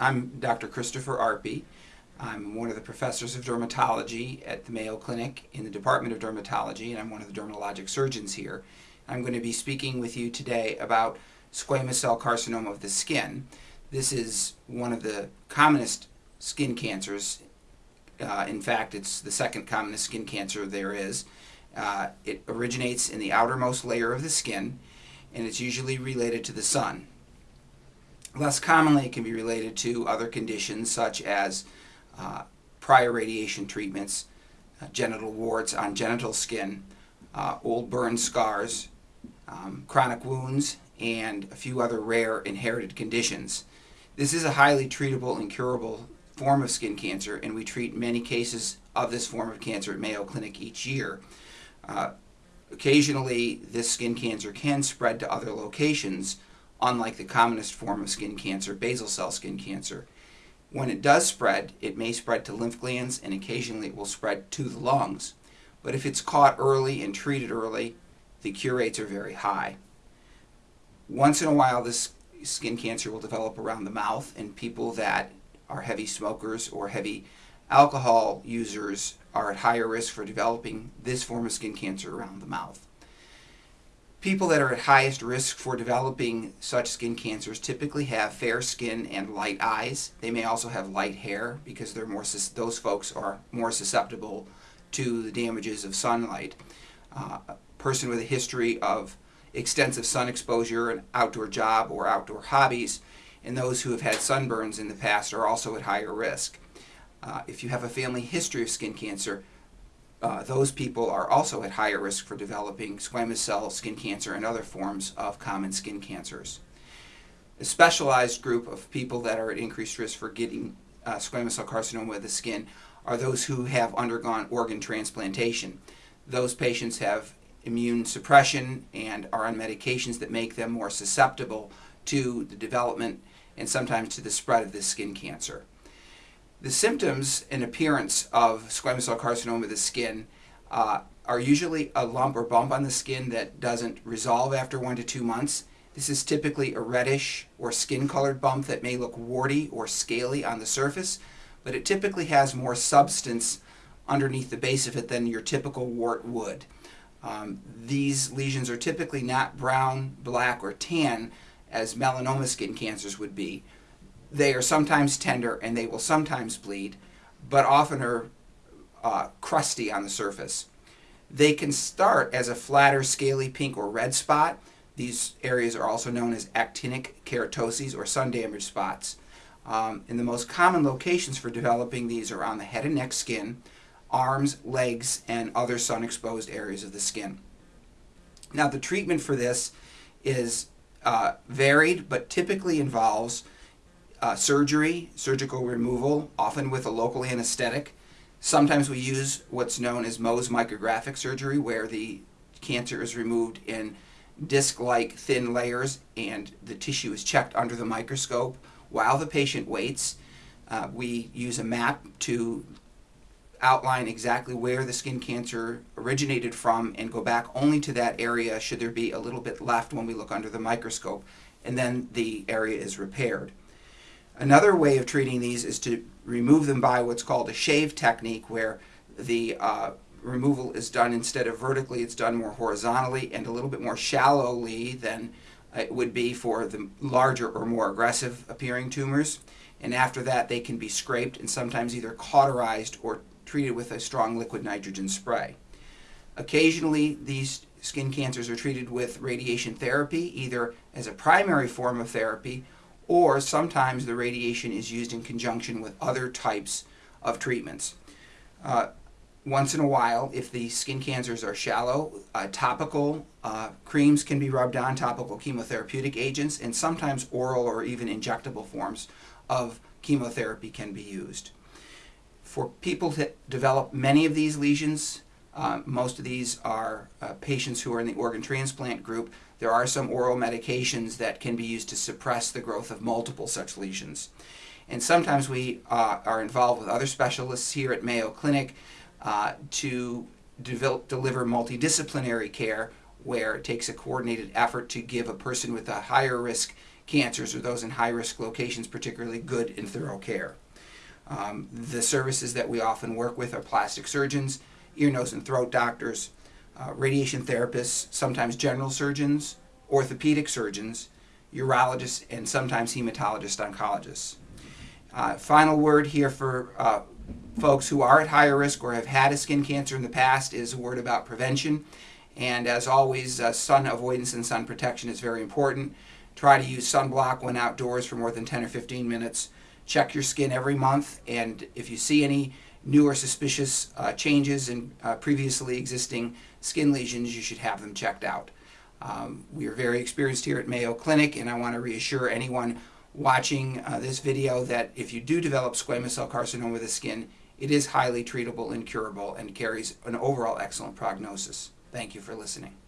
I'm Dr. Christopher Arpey. I'm one of the professors of dermatology at the Mayo Clinic in the Department of Dermatology, and I'm one of the dermatologic surgeons here. I'm going to be speaking with you today about squamous cell carcinoma of the skin. This is one of the commonest skin cancers. Uh, in fact, it's the second commonest skin cancer there is. Uh, it originates in the outermost layer of the skin, and it's usually related to the sun. Less commonly, it can be related to other conditions such as uh, prior radiation treatments, uh, genital warts on genital skin, uh, old burn scars, um, chronic wounds, and a few other rare inherited conditions. This is a highly treatable and curable form of skin cancer, and we treat many cases of this form of cancer at Mayo Clinic each year. Uh, occasionally, this skin cancer can spread to other locations, unlike the commonest form of skin cancer, basal cell skin cancer. When it does spread, it may spread to lymph glands and occasionally it will spread to the lungs. But if it's caught early and treated early, the cure rates are very high. Once in a while, this skin cancer will develop around the mouth and people that are heavy smokers or heavy alcohol users are at higher risk for developing this form of skin cancer around the mouth. People that are at highest risk for developing such skin cancers typically have fair skin and light eyes. They may also have light hair because they're more those folks are more susceptible to the damages of sunlight. Uh, a person with a history of extensive sun exposure, an outdoor job, or outdoor hobbies, and those who have had sunburns in the past are also at higher risk. Uh, if you have a family history of skin cancer, uh, those people are also at higher risk for developing squamous cell skin cancer and other forms of common skin cancers. A specialized group of people that are at increased risk for getting uh, squamous cell carcinoma of the skin are those who have undergone organ transplantation. Those patients have immune suppression and are on medications that make them more susceptible to the development and sometimes to the spread of this skin cancer. The symptoms and appearance of squamous cell carcinoma of the skin uh, are usually a lump or bump on the skin that doesn't resolve after one to two months. This is typically a reddish or skin colored bump that may look warty or scaly on the surface, but it typically has more substance underneath the base of it than your typical wart would. Um, these lesions are typically not brown, black, or tan as melanoma skin cancers would be. They are sometimes tender and they will sometimes bleed, but often are uh, crusty on the surface. They can start as a flatter, scaly pink or red spot. These areas are also known as actinic keratoses or sun damaged spots. Um, and the most common locations for developing these are on the head and neck skin, arms, legs, and other sun exposed areas of the skin. Now the treatment for this is uh, varied but typically involves uh, surgery, surgical removal, often with a local anesthetic. Sometimes we use what's known as Mohs micrographic surgery, where the cancer is removed in disc-like thin layers and the tissue is checked under the microscope while the patient waits. Uh, we use a map to outline exactly where the skin cancer originated from and go back only to that area should there be a little bit left when we look under the microscope and then the area is repaired. Another way of treating these is to remove them by what's called a shave technique where the uh, removal is done instead of vertically, it's done more horizontally and a little bit more shallowly than it would be for the larger or more aggressive appearing tumors. And after that, they can be scraped and sometimes either cauterized or treated with a strong liquid nitrogen spray. Occasionally, these skin cancers are treated with radiation therapy, either as a primary form of therapy or sometimes the radiation is used in conjunction with other types of treatments. Uh, once in a while, if the skin cancers are shallow, uh, topical uh, creams can be rubbed on, topical chemotherapeutic agents, and sometimes oral or even injectable forms of chemotherapy can be used. For people that develop many of these lesions, uh, most of these are uh, patients who are in the organ transplant group. There are some oral medications that can be used to suppress the growth of multiple such lesions. And sometimes we uh, are involved with other specialists here at Mayo Clinic uh, to develop, deliver multidisciplinary care where it takes a coordinated effort to give a person with a higher risk cancers or those in high-risk locations particularly good and thorough care. Um, the services that we often work with are plastic surgeons, ear, nose, and throat doctors, uh, radiation therapists, sometimes general surgeons, orthopedic surgeons, urologists, and sometimes hematologist oncologists. Uh, final word here for uh, folks who are at higher risk or have had a skin cancer in the past is a word about prevention. And as always, uh, sun avoidance and sun protection is very important. Try to use sunblock when outdoors for more than 10 or 15 minutes. Check your skin every month, and if you see any new or suspicious uh, changes in uh, previously existing skin lesions, you should have them checked out. Um, we are very experienced here at Mayo Clinic, and I want to reassure anyone watching uh, this video that if you do develop squamous cell carcinoma of the skin, it is highly treatable and curable and carries an overall excellent prognosis. Thank you for listening.